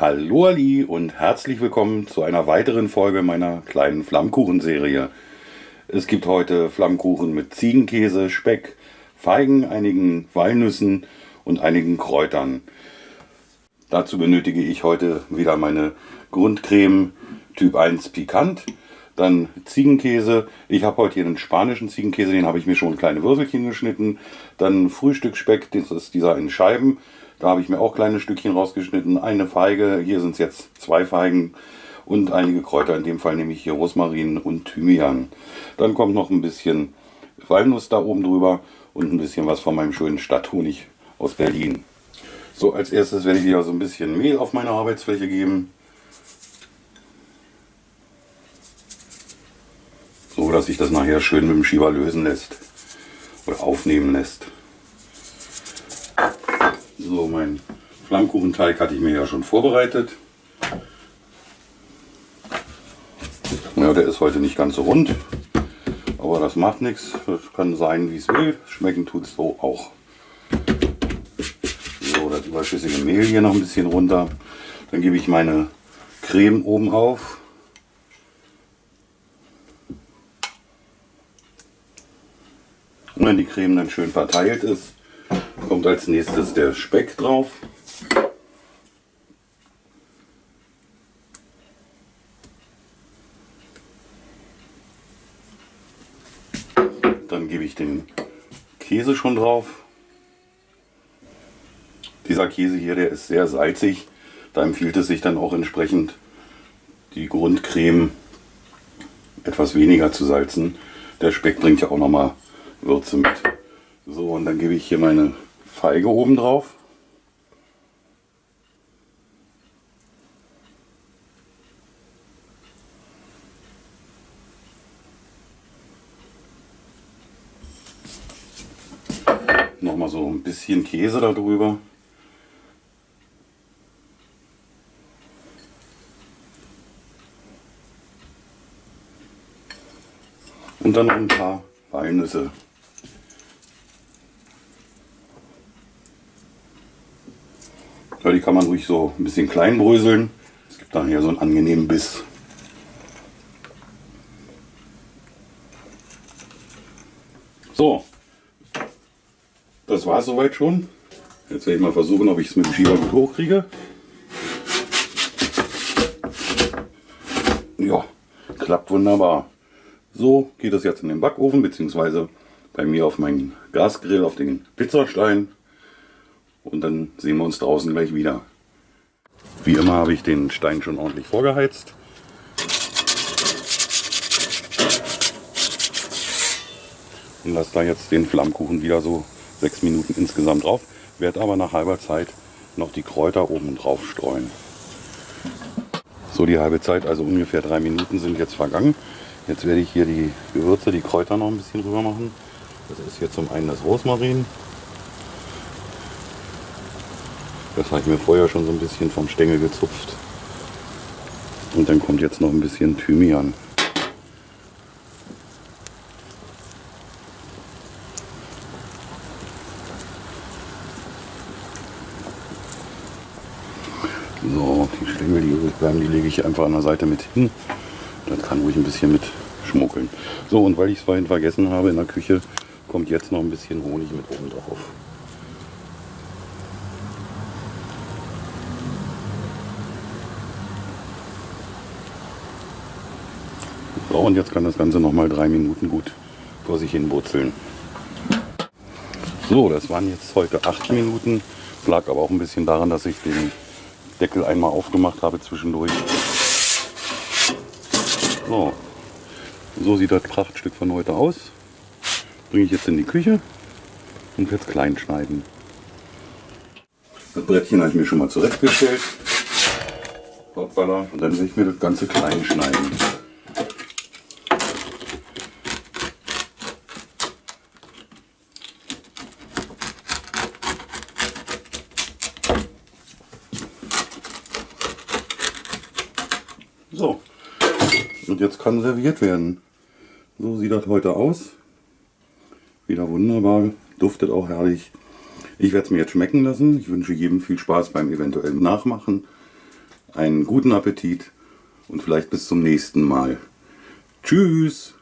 Hallo Ali und herzlich willkommen zu einer weiteren Folge meiner kleinen Flammkuchenserie. Es gibt heute Flammkuchen mit Ziegenkäse, Speck, Feigen, einigen Walnüssen und einigen Kräutern. Dazu benötige ich heute wieder meine Grundcreme Typ 1 Pikant, dann Ziegenkäse. Ich habe heute hier einen spanischen Ziegenkäse, den habe ich mir schon kleine Würfelchen geschnitten. Dann Frühstücksspeck, das ist dieser in Scheiben. Da habe ich mir auch kleine Stückchen rausgeschnitten. Eine Feige, hier sind es jetzt zwei Feigen und einige Kräuter. In dem Fall nehme ich hier Rosmarin und Thymian. Dann kommt noch ein bisschen Walnuss da oben drüber und ein bisschen was von meinem schönen Stadthonig aus Berlin. So, als erstes werde ich wieder so ein bisschen Mehl auf meine Arbeitsfläche geben. So, dass sich das nachher schön mit dem Schieber lösen lässt oder aufnehmen lässt. So, mein Flammkuchenteig hatte ich mir ja schon vorbereitet. Ja, der ist heute nicht ganz so rund, aber das macht nichts. Das kann sein, wie es will. Schmecken tut es so auch. So, das überschüssige Mehl hier noch ein bisschen runter. Dann gebe ich meine Creme oben auf. Und wenn die Creme dann schön verteilt ist, kommt als nächstes der Speck drauf. Dann gebe ich den Käse schon drauf. Dieser Käse hier, der ist sehr salzig. Da empfiehlt es sich dann auch entsprechend die Grundcreme etwas weniger zu salzen. Der Speck bringt ja auch nochmal Würze mit. So, und dann gebe ich hier meine Feige oben drauf. Nochmal so ein bisschen Käse darüber. Und dann noch ein paar Walnüsse. Ja, die kann man ruhig so ein bisschen klein bröseln. Es gibt dann hier so einen angenehmen Biss. So, das war es soweit schon. Jetzt werde ich mal versuchen, ob ich es mit dem Schieber gut hochkriege. Ja, klappt wunderbar. So geht es jetzt in den Backofen, beziehungsweise bei mir auf meinen Gasgrill, auf den Pizzastein und dann sehen wir uns draußen gleich wieder. Wie immer habe ich den Stein schon ordentlich vorgeheizt. Und lasse da jetzt den Flammkuchen wieder so sechs Minuten insgesamt drauf. Werde aber nach halber Zeit noch die Kräuter oben drauf streuen. So die halbe Zeit, also ungefähr drei Minuten sind jetzt vergangen. Jetzt werde ich hier die Gewürze, die Kräuter noch ein bisschen drüber machen. Das ist hier zum einen das Rosmarin, Das habe ich mir vorher schon so ein bisschen vom Stängel gezupft. Und dann kommt jetzt noch ein bisschen Thymian. So, die Stängel, die übrig bleiben, die lege ich einfach an der Seite mit hin. Das kann ruhig ein bisschen mit schmuggeln. So, und weil ich es vorhin vergessen habe in der Küche, kommt jetzt noch ein bisschen Honig mit oben drauf. So, und jetzt kann das Ganze noch mal drei Minuten gut vor sich hin wurzeln. So, das waren jetzt heute acht Minuten. Lag aber auch ein bisschen daran, dass ich den Deckel einmal aufgemacht habe zwischendurch. So, so sieht das Prachtstück von heute aus. Bringe ich jetzt in die Küche und jetzt klein schneiden. Das Brettchen habe ich mir schon mal zurechtgestellt. Hoppala. Und dann will ich mir das Ganze klein schneiden. So, und jetzt kann serviert werden. So sieht das heute aus. Wieder wunderbar, duftet auch herrlich. Ich werde es mir jetzt schmecken lassen. Ich wünsche jedem viel Spaß beim eventuellen Nachmachen. einen guten Appetit und vielleicht bis zum nächsten Mal. Tschüss!